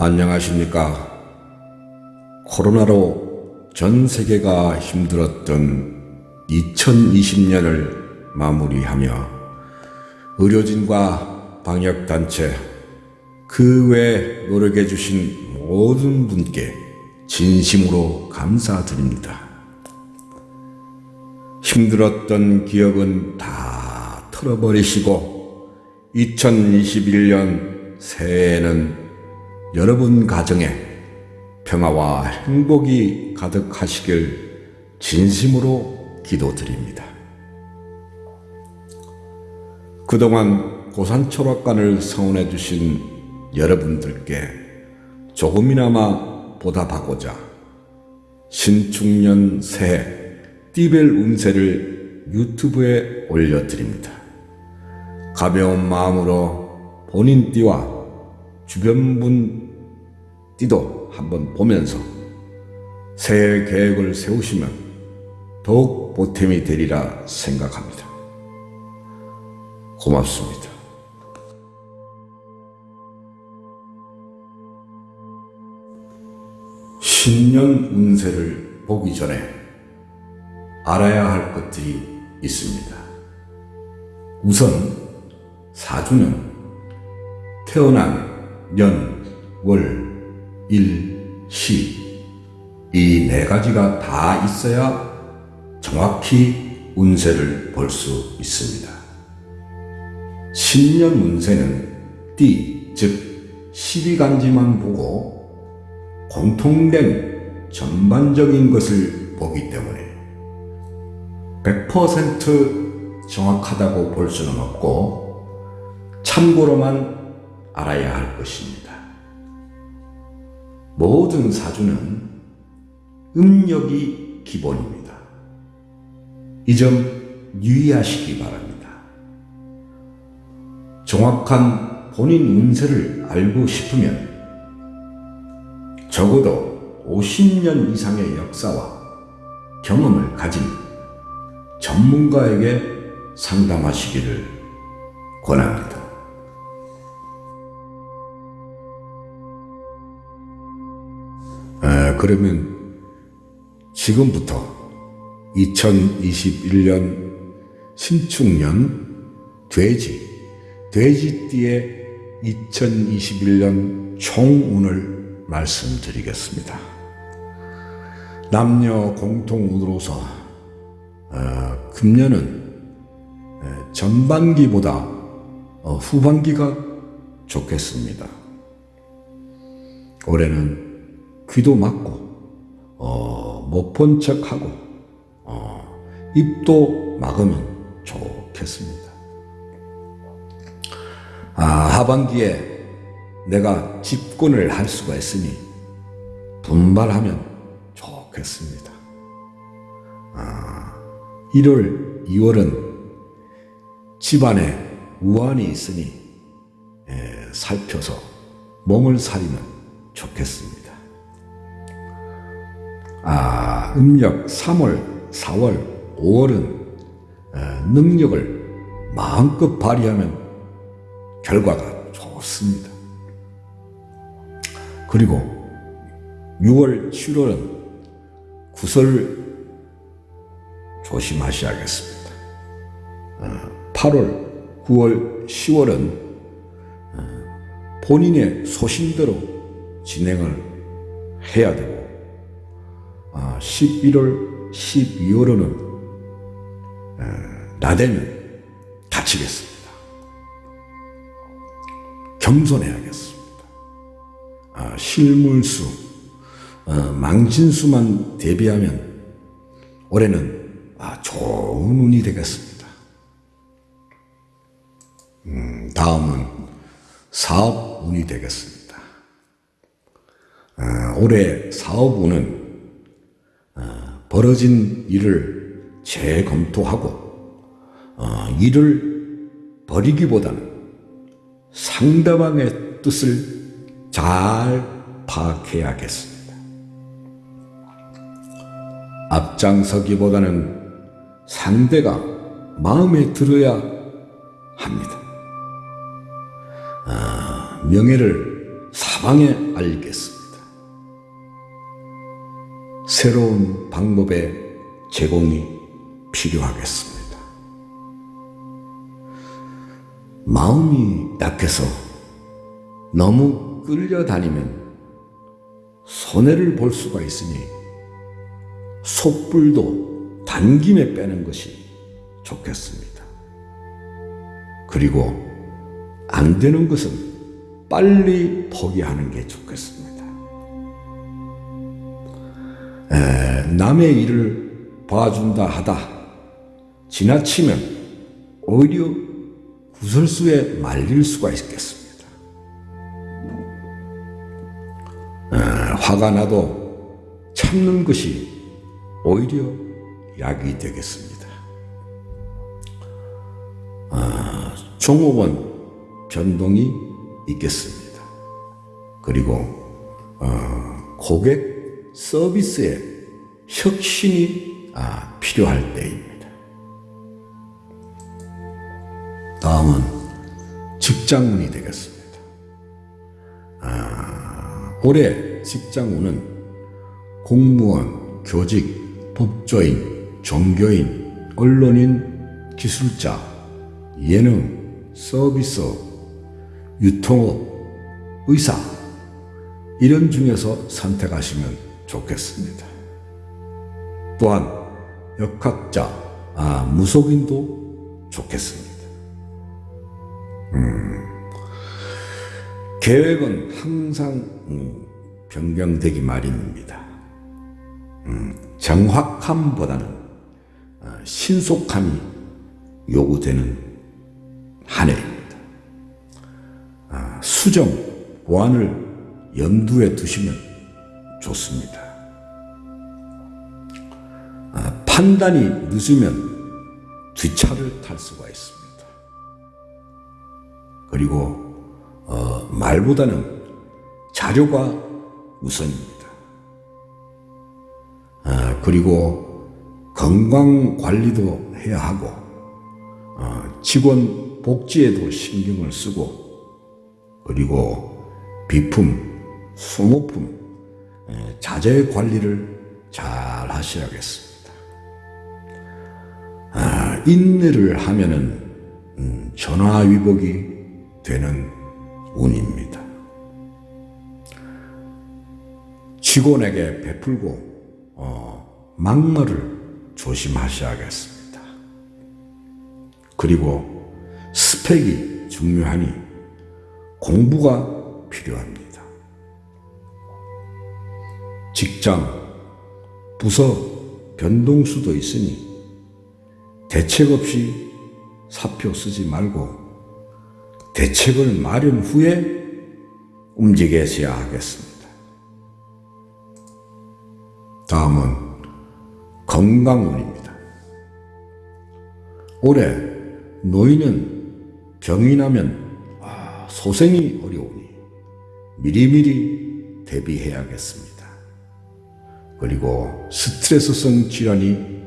안녕하십니까. 코로나로 전 세계가 힘들었던 2020년을 마무리하며 의료진과 방역단체 그 외 노력해 주신 모든 분께 진심으로 감사드립니다. 힘들었던 기억은 다 털어버리시고 2021년 새해에는 여러분 가정에 평화와 행복이 가득하시길 진심으로 기도드립니다. 그동안 고산초락관을 성원해 주신 여러분들께 조금이나마 보답하고자 신축년 새해 띠벨 운세를 유튜브에 올려드립니다. 가벼운 마음으로 본인 띠와 주변 분 띠도 한번 보면서 새해 계획을 세우시면 더욱 보탬이 되리라 생각합니다. 고맙습니다. 신년 운세를 보기 전에 알아야 할 것들이 있습니다. 우선 사주는 태어난 년, 월, 일, 시 이 네 가지가 다 있어야 정확히 운세를 볼 수 있습니다. 신년 운세는 띠, 즉 12간지만 보고 공통된 전반적인 것을 보기 때문에 100% 정확하다고 볼 수는 없고 참고로만 알아야 할 것입니다. 모든 사주는 음력이 기본입니다. 이 점 유의하시기 바랍니다. 정확한 본인 운세를 알고 싶으면 적어도 50년 이상의 역사와 경험을 가진 전문가에게 상담하시기를 권합니다. 그러면 지금부터 2021년 신축년 돼지, 돼지띠의 2021년 총운을 말씀드리겠습니다. 남녀 공통운으로서 어, 금년은 전반기보다 어, 후반기가 좋겠습니다. 올해는 귀도 막고 어, 못본 척하고 어, 입도 막으면 좋겠습니다. 아, 하반기에 내가 집권을 할 수가 있으니 분발하면 좋겠습니다. 아, 1월, 2월은 집안에 우환이 있으니 에, 살펴서 몸을 사리면 좋겠습니다. 아, 음력 3월, 4월, 5월은 능력을 마음껏 발휘하면 결과가 좋습니다. 그리고 6월, 7월은 구설 조심하셔야겠습니다. 8월, 9월, 10월은 본인의 소신대로 진행을 해야 되고 11월, 12월에는 나대면 다치겠습니다. 겸손해야겠습니다. 아, 실물수, 어, 망진수만 대비하면 올해는 아, 좋은 운이 되겠습니다. 음, 다음은 사업 운이 되겠습니다. 아, 올해 사업 운은 벌어진 일을 재검토하고 어, 일을 버리기보다는 상대방의 뜻을 잘 파악해야겠습니다. 앞장서기보다는 상대가 마음에 들어야 합니다. 아, 명예를 사방에 알리겠습니다. 새로운 방법의 제공이 필요하겠습니다. 마음이 약해서 너무 끌려다니면 손해를 볼 수가 있으니 속불도 단김에 빼는 것이 좋겠습니다. 그리고 안 되는 것은 빨리 포기하는 게 좋겠습니다. 에, 남의 일을 봐준다 하다 지나치면 오히려 구설수에 말릴 수가 있겠습니다. 에, 화가 나도 참는 것이 오히려 약이 되겠습니다. 아, 종업원 변동이 있겠습니다. 그리고 어, 고객 서비스에 혁신이 아, 필요할 때입니다. 다음은 직장운이 되겠습니다. 아, 올해 직장운은 공무원, 교직, 법조인, 종교인, 언론인, 기술자, 예능, 서비스, 유통업, 의사 이런 중에서 선택하시면 좋겠습니다. 또한 역학자, 아, 무속인도 좋겠습니다. 음, 계획은 항상 음, 변경되기 마련입니다. 음, 정확함보다는 아, 신속함이 요구되는 한 해입니다. 아, 수정, 보완을 염두에 두시면 좋습니다. 아, 판단이 늦으면 뒷차를 탈 수가 있습니다. 그리고 어, 말보다는 자료가 우선입니다. 아, 그리고 건강 관리도 해야 하고 어, 직원 복지에도 신경을 쓰고 그리고 비품, 소모품, 에, 자재 관리를 잘 하셔야겠습니다. 아, 인내를 하면은 음, 전화위복이 되는 운입니다. 직원에게 베풀고 어, 막말을 조심하셔야겠습니다. 그리고 스펙이 중요하니 공부가 필요합니다. 직장, 부서 변동 수도 있으니 대책 없이 사표 쓰지 말고 대책을 마련 후에 움직여야 하겠습니다. 다음은 건강운입니다. 올해 노인은 병이 나면 아, 소생이 어려우니 미리미리 대비해야겠습니다. 그리고 스트레스성 질환이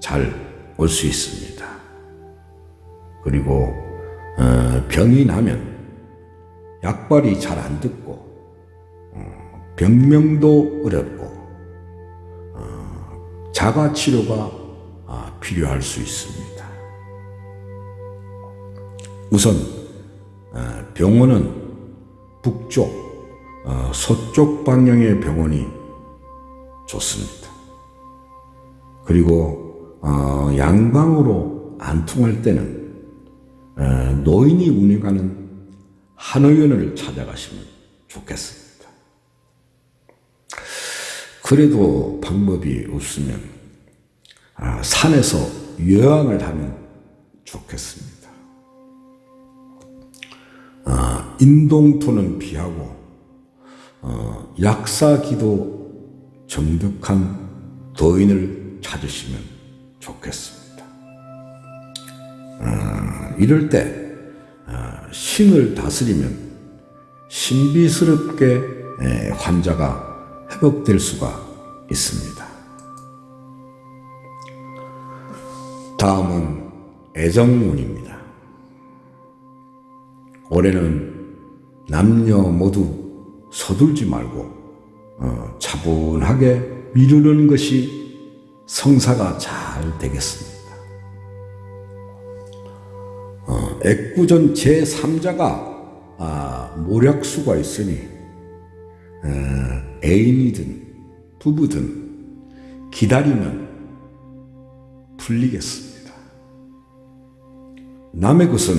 잘 올 수 있습니다. 그리고 어, 병이 나면 약발이 잘 안 듣고 어, 병명도 어렵고 어, 자가 치료가 아, 필요할 수 있습니다. 우선 어, 병원은 북쪽, 어, 서쪽 방향의 병원이 좋습니다. 그리고 어, 양방으로 안 통할 때는 어, 노인이 운영하는 한의원을 찾아가시면 좋겠습니다. 그래도 방법이 없으면 아, 산에서 여행을 하면 좋겠습니다. 아, 인동토는 피하고 어, 약사기도 정득한 도인을 찾으시면 좋겠습니다. 아, 이럴 때 아, 신을 다스리면 신비스럽게 에, 환자가 회복될 수가 있습니다. 다음은 애정운입니다. 올해는 남녀 모두 서둘지 말고 어, 차분하게 미루는 것이 성사가 잘 되겠습니다. 어, 애구전 제3자가 아, 모략수가 있으니 어, 애인이든 부부든 기다리면 풀리겠습니다. 남의 것은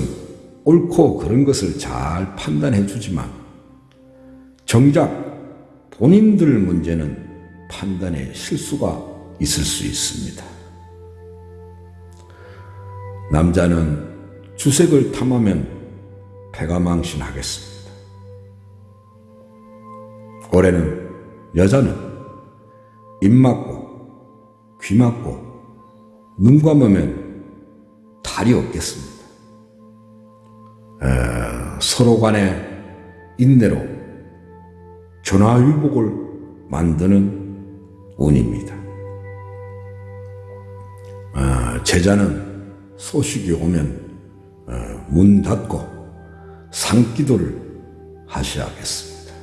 옳고 그런 것을 잘 판단해 주지만 정작 본인들 문제는 판단에 실수가 있을 수 있습니다. 남자는 주색을 탐하면 패가 망신하겠습니다. 올해는 여자는 입 막고 귀 막고 눈 감으면 달이 없겠습니다. 에, 서로 간의 인내로 전화위복을 만드는 운입니다. 어, 제자는 소식이 오면 어, 문 닫고 상기도를 하셔야겠습니다.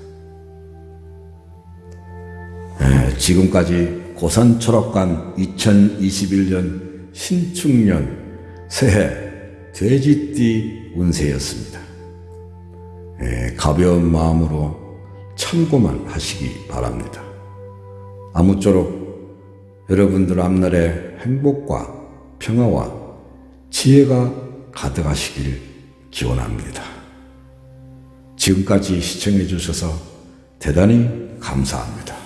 에, 지금까지 고산철학관 2021년 신축년 새해 돼지띠 운세였습니다. 에, 가벼운 마음으로 참고만 하시기 바랍니다. 아무쪼록 여러분들 앞날에 행복과 평화와 지혜가 가득하시길 기원합니다. 지금까지 시청해 주셔서 대단히 감사합니다.